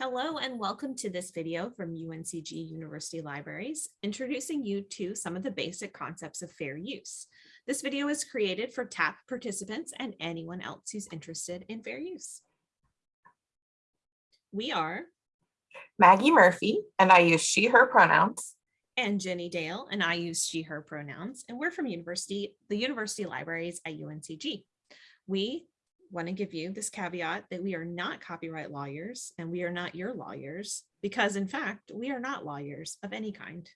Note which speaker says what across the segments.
Speaker 1: Hello and welcome to this video from UNCG University Libraries, introducing you to some of the basic concepts of fair use. This video is created for TAP participants and anyone else who's interested in fair use. We are
Speaker 2: Maggie Murphy, and I use she, her pronouns.
Speaker 1: and Jenny Dale, and I use she, her pronouns, and we're from university, the University Libraries at UNCG. We want to give you this caveat that we are not copyright lawyers and we are not your lawyers because in fact, we are not lawyers of any kind.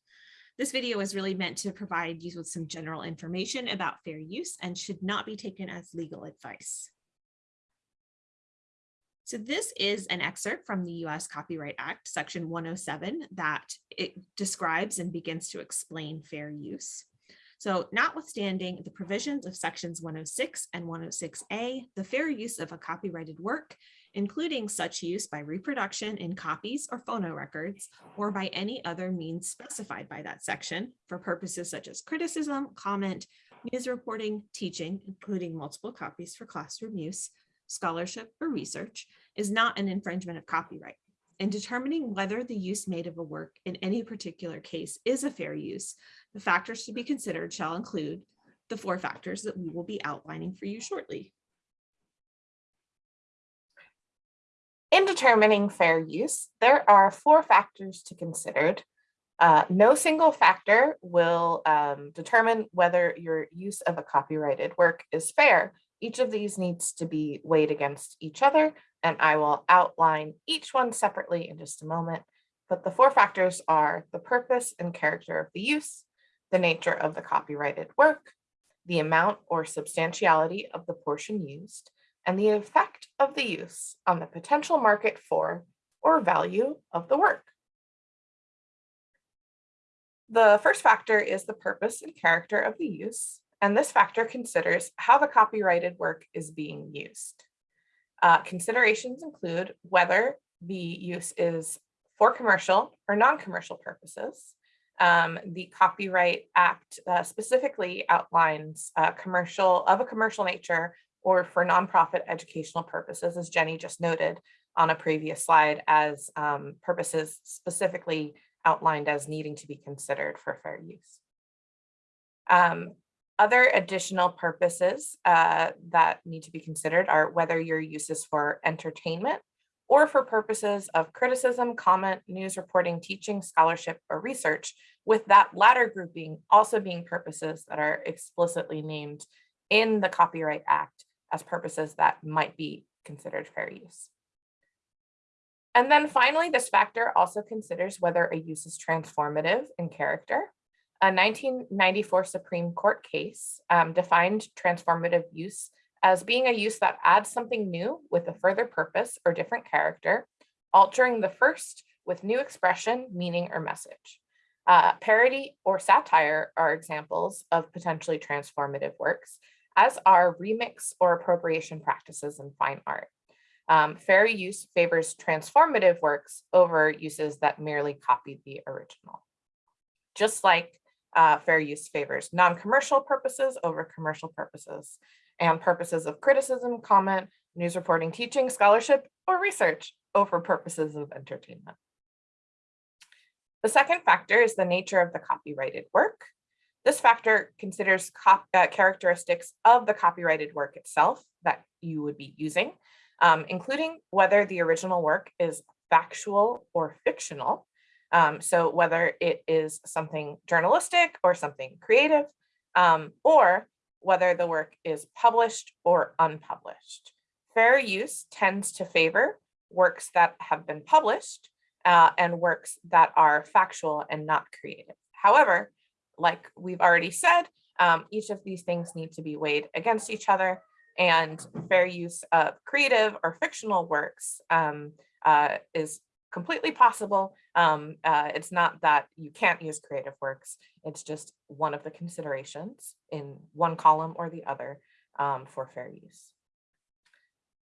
Speaker 1: This video is really meant to provide you with some general information about fair use and should not be taken as legal advice. So this is an excerpt from the US Copyright Act, Section 107, that it describes and begins to explain fair use. So notwithstanding the provisions of sections 106 and 106A, the fair use of a copyrighted work, including such use by reproduction in copies or phonorecords, or by any other means specified by that section for purposes such as criticism, comment, news reporting, teaching, including multiple copies for classroom use, scholarship, or research, is not an infringement of copyright. In determining whether the use made of a work in any particular case is a fair use, the factors to be considered shall include the four factors that we will be outlining for you shortly.
Speaker 2: In determining fair use, there are four factors to consider. Uh, no single factor will um, determine whether your use of a copyrighted work is fair. Each of these needs to be weighed against each other, and I will outline each one separately in just a moment. But the four factors are the purpose and character of the use, the nature of the copyrighted work, the amount or substantiality of the portion used, and the effect of the use on the potential market for or value of the work. The first factor is the purpose and character of the use, and this factor considers how the copyrighted work is being used. Uh, considerations include whether the use is for commercial or non-commercial purposes, um, the Copyright Act uh, specifically outlines uh, commercial of a commercial nature or for nonprofit educational purposes, as Jenny just noted on a previous slide as um, purposes specifically outlined as needing to be considered for fair use. Um, other additional purposes uh, that need to be considered are whether your use is for entertainment or for purposes of criticism, comment, news reporting, teaching, scholarship, or research, with that latter grouping also being purposes that are explicitly named in the Copyright Act as purposes that might be considered fair use. And then finally, this factor also considers whether a use is transformative in character. A 1994 Supreme Court case um, defined transformative use as being a use that adds something new with a further purpose or different character, altering the first with new expression, meaning, or message. Uh, parody or satire are examples of potentially transformative works, as are remix or appropriation practices in fine art. Um, fair use favors transformative works over uses that merely copy the original. Just like uh, fair use favors non-commercial purposes over commercial purposes and purposes of criticism, comment, news reporting, teaching, scholarship, or research over purposes of entertainment. The second factor is the nature of the copyrighted work. This factor considers uh, characteristics of the copyrighted work itself that you would be using, um, including whether the original work is factual or fictional. Um, so whether it is something journalistic or something creative, um, or whether the work is published or unpublished. Fair use tends to favor works that have been published uh, and works that are factual and not creative. However, like we've already said, um, each of these things need to be weighed against each other and fair use of creative or fictional works um, uh, is completely possible. Um, uh, it's not that you can't use creative works. It's just one of the considerations in one column or the other um, for fair use.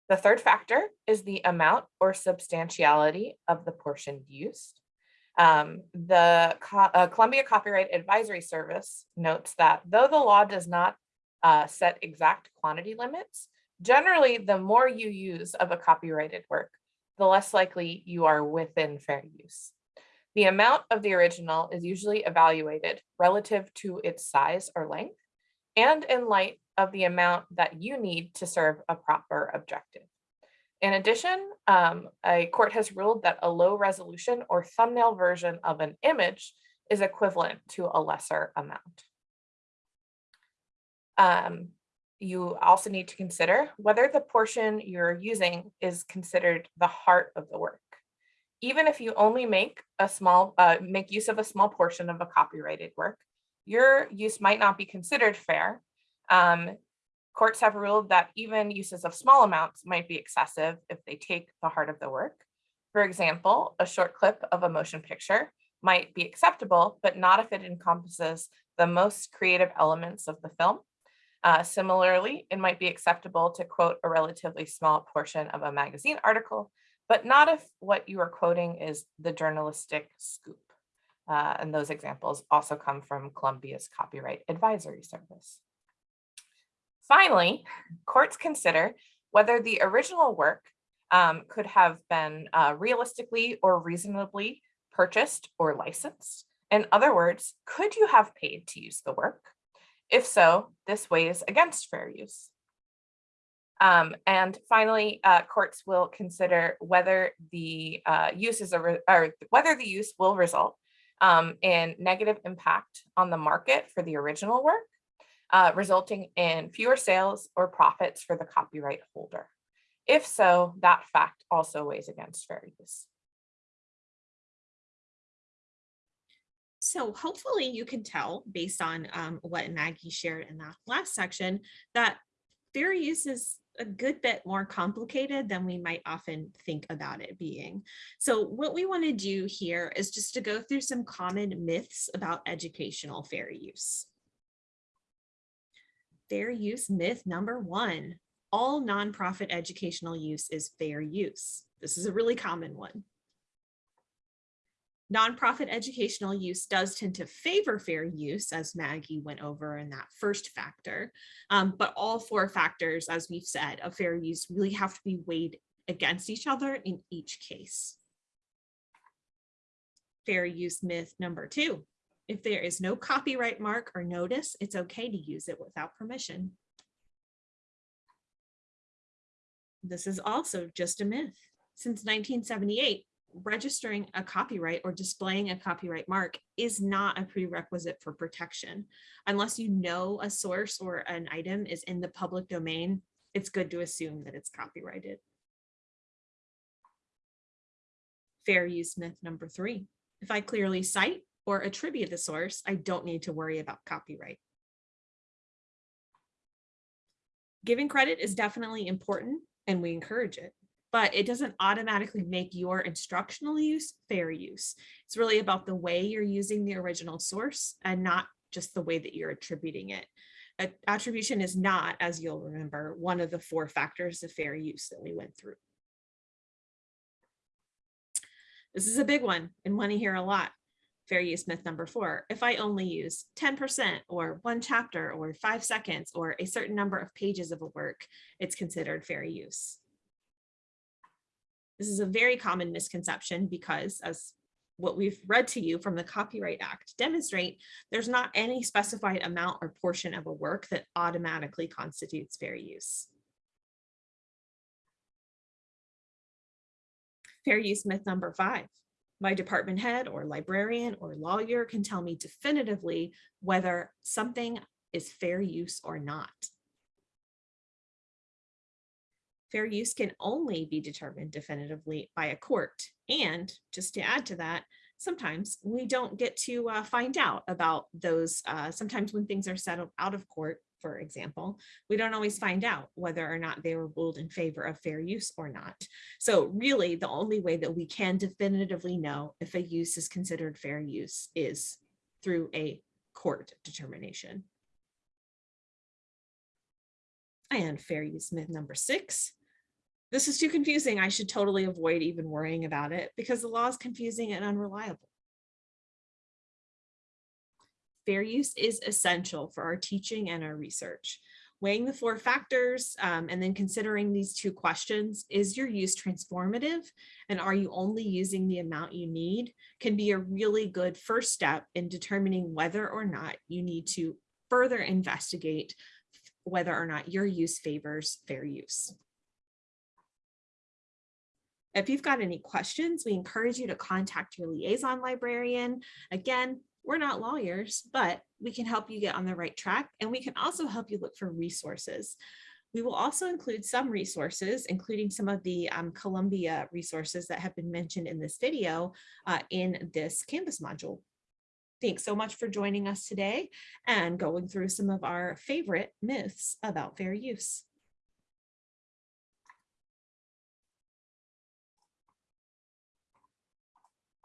Speaker 2: The third factor is the amount or substantiality of the portion used. Um, the Co uh, Columbia Copyright Advisory Service notes that though the law does not uh, set exact quantity limits, generally the more you use of a copyrighted work, the less likely you are within fair use. The amount of the original is usually evaluated relative to its size or length and in light of the amount that you need to serve a proper objective. In addition, um, a court has ruled that a low resolution or thumbnail version of an image is equivalent to a lesser amount. Um, you also need to consider whether the portion you're using is considered the heart of the work. Even if you only make a small, uh, make use of a small portion of a copyrighted work, your use might not be considered fair. Um, courts have ruled that even uses of small amounts might be excessive if they take the heart of the work. For example, a short clip of a motion picture might be acceptable, but not if it encompasses the most creative elements of the film. Uh, similarly, it might be acceptable to quote a relatively small portion of a magazine article, but not if what you are quoting is the journalistic scoop. Uh, and those examples also come from Columbia's Copyright Advisory Service. Finally, courts consider whether the original work um, could have been uh, realistically or reasonably purchased or licensed. In other words, could you have paid to use the work? If so, this weighs against fair use. Um, and finally, uh, courts will consider whether the uh, use is or whether the use will result um, in negative impact on the market for the original work, uh, resulting in fewer sales or profits for the copyright holder. If so, that fact also weighs against fair use.
Speaker 1: So hopefully you can tell based on um, what Maggie shared in that last section that fair use is a good bit more complicated than we might often think about it being. So what we want to do here is just to go through some common myths about educational fair use. Fair use myth number one, all nonprofit educational use is fair use. This is a really common one. Nonprofit educational use does tend to favor fair use, as Maggie went over in that first factor. Um, but all four factors, as we've said, of fair use really have to be weighed against each other in each case. Fair use myth number two. If there is no copyright mark or notice, it's okay to use it without permission. This is also just a myth. Since 1978, registering a copyright or displaying a copyright mark is not a prerequisite for protection. Unless you know a source or an item is in the public domain, it's good to assume that it's copyrighted. Fair use myth number three. If I clearly cite or attribute the source, I don't need to worry about copyright. Giving credit is definitely important and we encourage it but it doesn't automatically make your instructional use fair use. It's really about the way you're using the original source and not just the way that you're attributing it. Attribution is not, as you'll remember, one of the four factors of fair use that we went through. This is a big one and one you hear a lot. Fair use myth number four. If I only use 10% or one chapter or five seconds or a certain number of pages of a work, it's considered fair use. This is a very common misconception because as what we've read to you from the Copyright Act demonstrate, there's not any specified amount or portion of a work that automatically constitutes fair use. Fair use myth number five. My department head or librarian or lawyer can tell me definitively whether something is fair use or not. Fair use can only be determined definitively by a court. And just to add to that, sometimes we don't get to uh, find out about those. Uh, sometimes when things are settled out of court, for example, we don't always find out whether or not they were ruled in favor of fair use or not. So really the only way that we can definitively know if a use is considered fair use is through a court determination. And fair use myth number six, this is too confusing. I should totally avoid even worrying about it because the law is confusing and unreliable. Fair use is essential for our teaching and our research. Weighing the four factors um, and then considering these two questions, is your use transformative? And are you only using the amount you need? Can be a really good first step in determining whether or not you need to further investigate whether or not your use favors fair use. If you've got any questions, we encourage you to contact your liaison librarian. Again, we're not lawyers, but we can help you get on the right track and we can also help you look for resources. We will also include some resources, including some of the um, Columbia resources that have been mentioned in this video uh, in this Canvas module. Thanks so much for joining us today and going through some of our favorite myths about fair use.